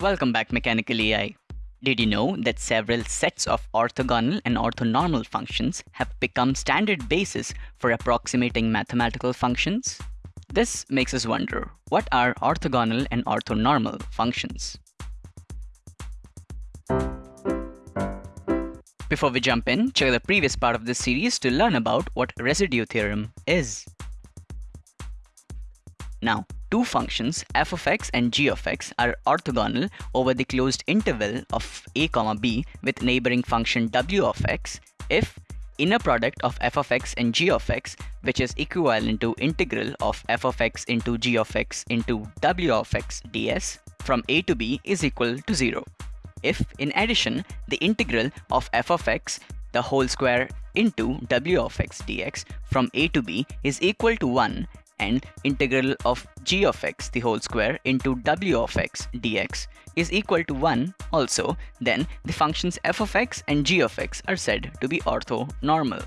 Welcome back Mechanical EI. Did you know that several sets of orthogonal and orthonormal functions have become standard basis for approximating mathematical functions? This makes us wonder, what are orthogonal and orthonormal functions? Before we jump in, check the previous part of this series to learn about what residue theorem is. Now, two functions f of x and g of x are orthogonal over the closed interval of a comma b with neighboring function w of x if inner product of f of x and g of x which is equivalent to integral of f of x into g of x into w of x ds from a to b is equal to 0. If in addition the integral of f of x the whole square into w of x dx from a to b is equal to 1 and integral of g of x the whole square into w of x dx is equal to 1 also, then the functions f of x and g of x are said to be orthonormal.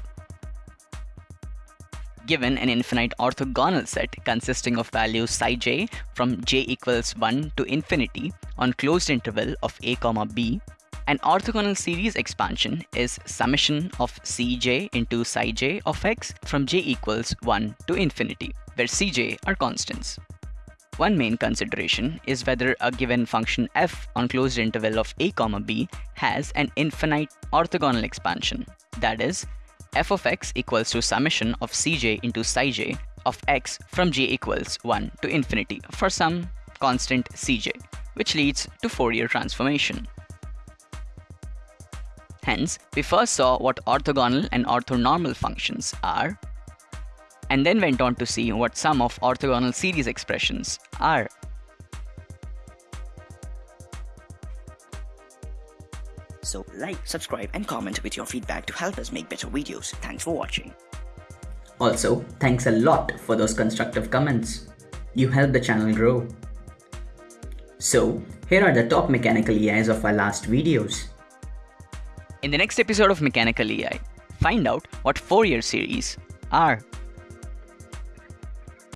Given an infinite orthogonal set consisting of values psi j from j equals 1 to infinity on closed interval of a b, an orthogonal series expansion is summation of cj into psi j of x from j equals 1 to infinity where Cj are constants. One main consideration is whether a given function f on closed interval of a comma b has an infinite orthogonal expansion. That is, f of x equals to summation of cj into psi j of x from j equals 1 to infinity for some constant cj, which leads to Fourier transformation. Hence, we first saw what orthogonal and orthonormal functions are and then went on to see what some of orthogonal series expressions are. So like, subscribe and comment with your feedback to help us make better videos. Thanks for watching. Also, thanks a lot for those constructive comments. You help the channel grow. So, here are the top mechanical EIs of our last videos. In the next episode of Mechanical EI, find out what Fourier series are.